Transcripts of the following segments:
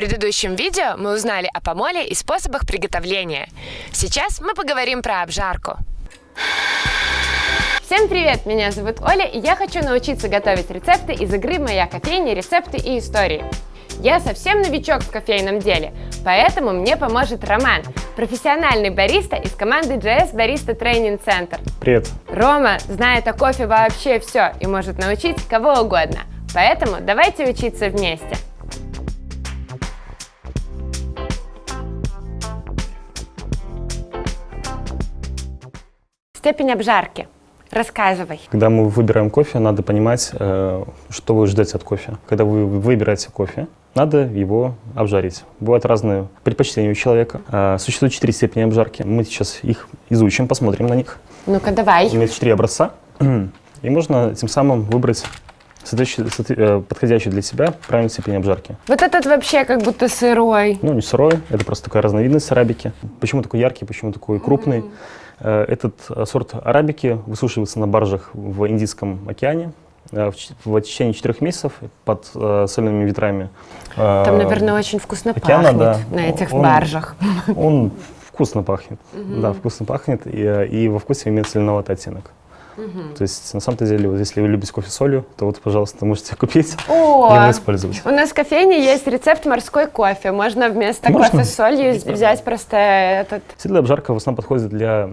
предыдущем видео мы узнали о помоле и способах приготовления. Сейчас мы поговорим про обжарку. Всем привет! Меня зовут Оля, и я хочу научиться готовить рецепты из игры «Моя кофейня. Рецепты и истории». Я совсем новичок в кофейном деле, поэтому мне поможет Роман, профессиональный бариста из команды JS Barista Training Center. Привет. Рома знает о кофе вообще все и может научить кого угодно, поэтому давайте учиться вместе. Степень обжарки. Рассказывай. Когда мы выбираем кофе, надо понимать, э, что вы ждете от кофе. Когда вы выбираете кофе, надо его обжарить. Бывают разные предпочтения у человека. Э, существует четыре степени обжарки. Мы сейчас их изучим, посмотрим на них. Ну-ка, давай. Имеет четыре образца. И можно тем самым выбрать э, подходящий для себя правильную степень обжарки. Вот этот вообще как будто сырой. Ну, не сырой, это просто такая разновидность арабики. Почему такой яркий, почему такой крупный? Mm -hmm. Э, этот э, сорт арабики высушивается на баржах в Индийском океане э, в течение четырех месяцев под солеными ветрами. Там, наверное, очень вкусно океана, пахнет да. на этих он, баржах. Он вкусно пахнет, угу. да, вкусно пахнет, и, и во вкусе имеет соленоватый оттенок. Угу. То есть, на самом-то деле, вот, если вы любите кофе с солью, то вот, пожалуйста, можете купить О, и его использовать. У нас в кофейне есть рецепт морской кофе. Можно вместо Можно? кофе с солью взять просто этот... Седлая обжарка в основном подходит для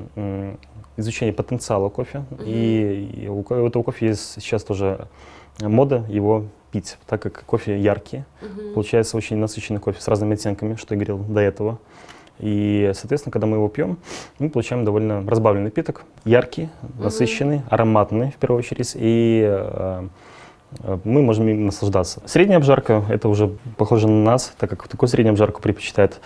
изучения потенциала кофе. Угу. И, и у, у этого кофе есть сейчас тоже мода его пить, так как кофе яркий. Угу. Получается очень насыщенный кофе с разными оттенками, что я говорил до этого. И, соответственно, когда мы его пьем, мы получаем довольно разбавленный напиток, яркий, насыщенный, ароматный в первую очередь, и э, э, мы можем им наслаждаться. Средняя обжарка — это уже похоже на нас, так как такую среднюю обжарку предпочитает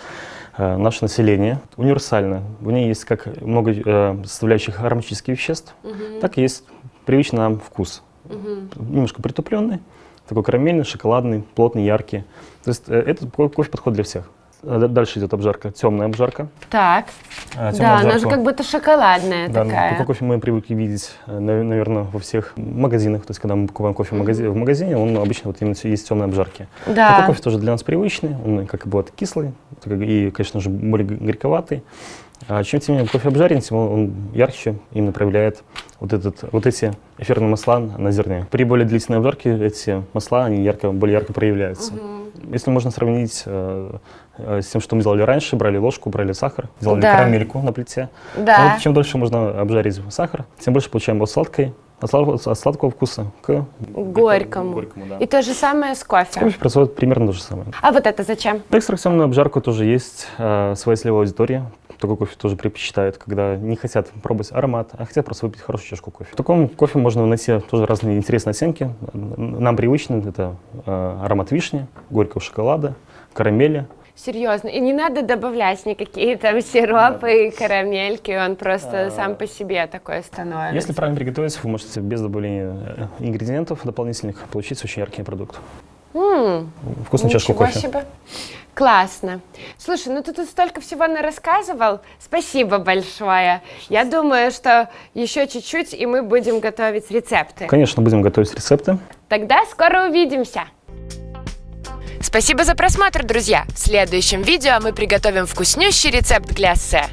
э, наше население. Универсально. В ней есть как много э, составляющих ароматических веществ, угу. так и есть привычный нам вкус. Угу. Немножко притупленный, такой карамельный, шоколадный, плотный, яркий. То есть э, этот кофе подходит для всех. Э, дальше идет обжарка, темная обжарка. Так, а, да, обжарку. она же как будто шоколадная да, такая. Такой кофе мы привыкли видеть, э, наверное, во всех магазинах. То есть, когда мы покупаем кофе в магазине, в магазине он обычно вот именно есть темные обжарки. Да. Такой кофе тоже для нас привычный, он как бы вот кислый и, конечно же, более горьковатый. А чем тем не менее кофе обжарен, тем он ярче именно проявляет вот, этот, вот эти эфирные масла на зерне. При более длительной обжарке эти масла они ярко, более ярко проявляются. Угу. Если можно сравнить э, э, с тем, что мы делали раньше, брали ложку, брали сахар, делали да. карамельку на плите. Да. Вот чем дольше можно обжарить сахар, тем больше получаем от сладкой, от сладкого, от сладкого вкуса к горькому. горькому да. И то же самое с кофе. С кофе происходит примерно то же самое. А вот это зачем? В экстракционную обжарку тоже есть э, своя целевая аудитория. Такой кофе тоже предпочитают, когда не хотят пробовать аромат, а хотят просто выпить хорошую чашку кофе. В таком кофе можно найти тоже разные интересные оттенки. Нам привычны это э, аромат вишни, горького шоколада, карамели. Серьезно. И не надо добавлять никакие там сиропы и карамельки, он просто а, сам по себе такой становится. Если правильно приготовить, вы можете без добавления э, ингредиентов дополнительных получить очень яркий продукт. М Вкусную чашку кофе. Себе. Классно. Слушай, ну ты тут столько всего рассказывал. Спасибо большое. Я думаю, что еще чуть-чуть, и мы будем готовить рецепты. Конечно, будем готовить рецепты. Тогда скоро увидимся. Спасибо за просмотр, друзья! В следующем видео мы приготовим вкуснющий рецепт гляссе.